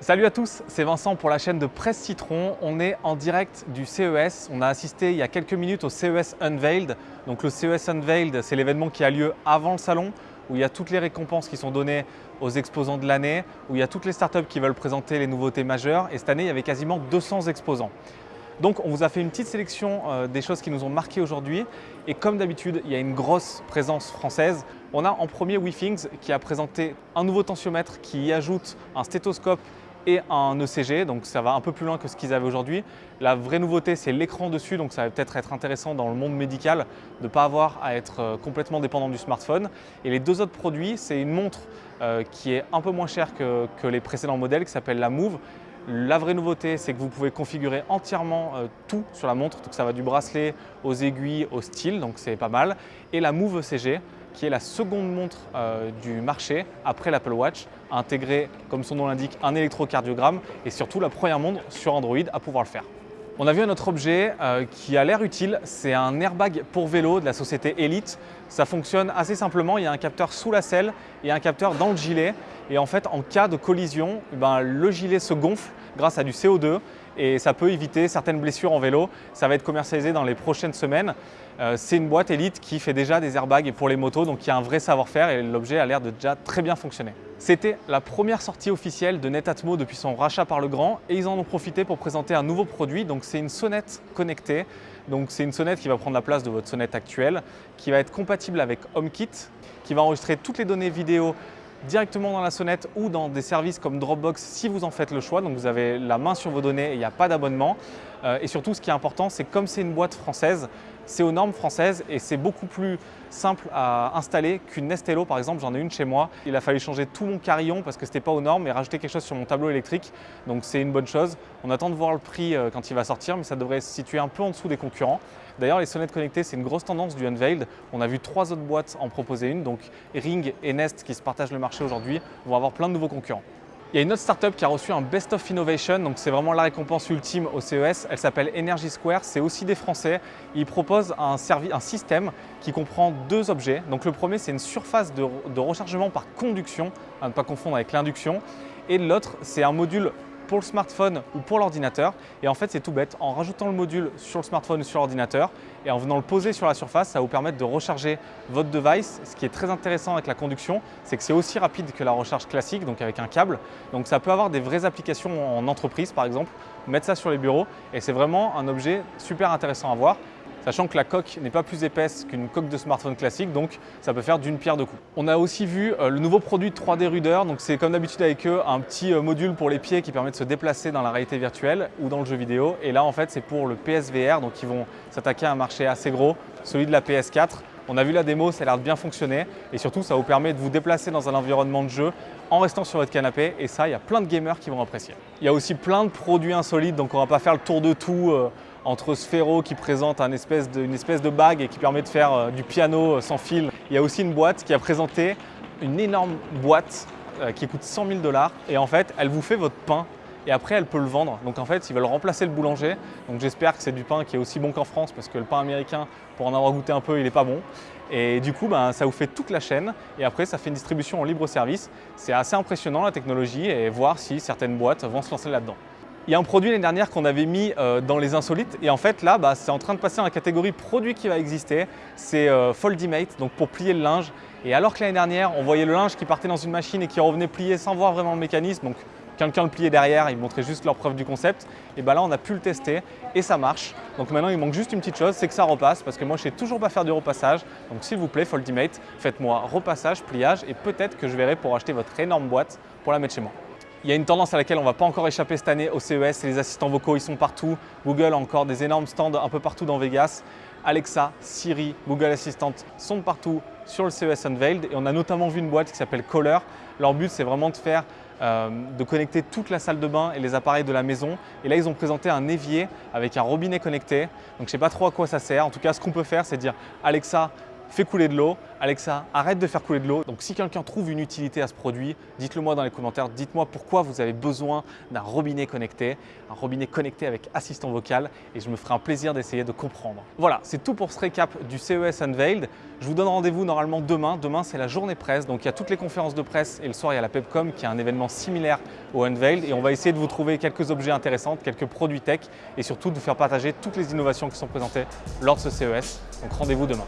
Salut à tous, c'est Vincent pour la chaîne de Presse Citron. On est en direct du CES. On a assisté il y a quelques minutes au CES Unveiled. Donc le CES Unveiled, c'est l'événement qui a lieu avant le salon, où il y a toutes les récompenses qui sont données aux exposants de l'année, où il y a toutes les startups qui veulent présenter les nouveautés majeures. Et cette année, il y avait quasiment 200 exposants. Donc on vous a fait une petite sélection euh, des choses qui nous ont marqué aujourd'hui. Et comme d'habitude, il y a une grosse présence française. On a en premier WeThings qui a présenté un nouveau tensiomètre qui y ajoute un stéthoscope et un ECG, donc ça va un peu plus loin que ce qu'ils avaient aujourd'hui. La vraie nouveauté, c'est l'écran dessus, donc ça va peut-être être intéressant dans le monde médical de ne pas avoir à être euh, complètement dépendant du smartphone. Et les deux autres produits, c'est une montre euh, qui est un peu moins chère que, les précédents modèles, qui s'appelle la Move. La vraie nouveauté, c'est que vous pouvez configurer entièrement euh, tout sur la montre, donc ça va du bracelet aux aiguilles, au style, donc c'est pas mal. Et la Move ECG, qui est la seconde montre euh, du marché après l'Apple Watch, a intégré, comme son nom l'indique, un électrocardiogramme et surtout la première montre sur Android à pouvoir le faire. On a vu un autre objet euh, qui a l'air utile, c'est un airbag pour vélo de la société Elite. Ça fonctionne assez simplement, il y a un capteur sous la selle et un capteur dans le gilet. Et en fait, en cas de collision, eh ben, le gilet se gonfle grâce à du CO2 et ça peut éviter certaines blessures en vélo. Ça va être commercialisé dans les prochaines semaines. Euh, c'est une boîte Elite qui fait déjà des airbags pour les motos, donc il y a un vrai savoir-faire et l'objet a l'air de déjà très bien fonctionner. C'était la première sortie officielle de Netatmo depuis son rachat par le grand et ils en ont profité pour présenter un nouveau produit. Donc c'est une sonnette connectée. Donc c'est une sonnette qui va prendre la place de votre sonnette actuelle, qui va être compatible avec HomeKit, qui va enregistrer toutes les données vidéo directement dans la sonnette ou dans des services comme Dropbox si vous en faites le choix. Donc vous avez la main sur vos données, il n'y a pas d'abonnement. Euh, et surtout, ce qui est important, c'est comme c'est une boîte française, c'est aux normes françaises et c'est beaucoup plus simple à installer qu'une Nestello par exemple, j'en ai une chez moi. Il a fallu changer tout mon carillon parce que ce n'était pas aux normes et rajouter quelque chose sur mon tableau électrique. Donc c'est une bonne chose. On attend de voir le prix euh, quand il va sortir mais ça devrait se situer un peu en dessous des concurrents. D'ailleurs les sonnettes connectées c'est une grosse tendance du Unveiled. On a vu trois autres boîtes en proposer une, donc Ring et Nest qui se partagent le marché aujourd'hui vont avoir plein de nouveaux concurrents. Il y a une autre startup qui a reçu un Best of Innovation, donc c'est vraiment la récompense ultime au CES. Elle s'appelle Energy Square, c'est aussi des Français. Ils proposent un, un, système qui comprend deux objets. Donc le premier, c'est une surface de, de rechargement par conduction, à ne pas confondre avec l'induction. Et l'autre, c'est un module pour le smartphone ou pour l'ordinateur. Et en fait, c'est tout bête. En rajoutant le module sur le smartphone ou sur l'ordinateur et en venant le poser sur la surface, ça vous permettre de recharger votre device. Ce qui est très intéressant avec la conduction, c'est que c'est aussi rapide que la recharge classique, donc avec un câble. Donc ça peut avoir des vraies applications en entreprise, par exemple, mettre ça sur les bureaux. Et c'est vraiment un objet super intéressant à voir sachant que la coque n'est pas plus épaisse qu'une coque de smartphone classique, donc ça peut faire d'une pierre deux coups. On a aussi vu euh, le nouveau produit 3D Ruder, donc c'est comme d'habitude avec eux un petit euh, module pour les pieds qui permet de se déplacer dans la réalité virtuelle ou dans le jeu vidéo. Et là en fait c'est pour le PSVR, donc ils vont s'attaquer à un marché assez gros, celui de la PS4. On a vu la démo, ça a l'air de bien fonctionner et surtout ça vous permet de vous déplacer dans un environnement de jeu en restant sur votre canapé et ça, il y a plein de gamers qui vont apprécier. Il y a aussi plein de produits insolites, donc on va pas faire le tour de tout euh, entre Sphero qui présente une espèce de bague et qui permet de faire euh, du piano euh, sans fil. Il y a aussi une boîte qui a présenté une énorme boîte euh, qui coûte 100 000 dollars et en fait elle vous fait votre pain et après elle peut le vendre. Donc en fait ils veulent remplacer le boulanger. Donc j'espère que c'est du pain qui est aussi bon qu'en France parce que le pain américain pour en avoir goûté un peu il n'est pas bon. Et du coup ben, ça vous fait toute la chaîne et après ça fait une distribution en libre service. C'est assez impressionnant la technologie et voir si certaines boîtes vont se lancer là-dedans. Il y a un produit l'année dernière qu'on avait mis euh, dans les insolites et en fait là, bah, c'est en train de passer dans la catégorie produit qui va exister. C'est euh, Foldimate, donc pour plier le linge. Et alors que l'année dernière, on voyait le linge qui partait dans une machine et qui revenait plié sans voir vraiment le mécanisme, donc quelqu'un le pliait derrière, il montrait juste leur preuve du concept. Et bah là, on a pu le tester et ça marche. Donc maintenant, il manque juste une petite chose, c'est que ça repasse parce que moi, je sais toujours pas faire du repassage. Donc s'il vous plaît, Foldimate, faites-moi repassage, pliage et peut-être que je verrai pour acheter votre énorme boîte pour la mettre chez moi. Il y a une tendance à laquelle on ne va pas encore échapper cette année au CES, les assistants vocaux, ils sont partout. Google a encore des énormes stands un peu partout dans Vegas. Alexa, Siri, Google Assistant sont partout sur le CES Unveiled et on a notamment vu une boîte qui s'appelle Caller. Leur but c'est vraiment de faire euh, de connecter toute la salle de bain et les appareils de la maison. Et là, ils ont présenté un évier avec un robinet connecté. Donc, je ne sais pas trop à quoi ça sert. En tout cas, ce qu'on peut faire, c'est dire Alexa, fait couler de l'eau. Alexa, arrête de faire couler de l'eau. Donc si quelqu'un trouve une utilité à ce produit, dites-le moi dans les commentaires. Dites-moi pourquoi vous avez besoin d'un robinet connecté, un robinet connecté avec assistant vocal et je me ferai un plaisir d'essayer de comprendre. Voilà, c'est tout pour ce récap du CES Unveiled. Je vous donne rendez-vous normalement demain. Demain, c'est la journée presse. Donc il y a toutes les conférences de presse et le soir, il y a la Pepcom qui est un événement similaire au Unveiled et on va essayer de vous trouver quelques objets intéressants, quelques produits tech et surtout de vous faire partager toutes les innovations qui sont présentées lors de ce CES. Donc rendez-vous demain.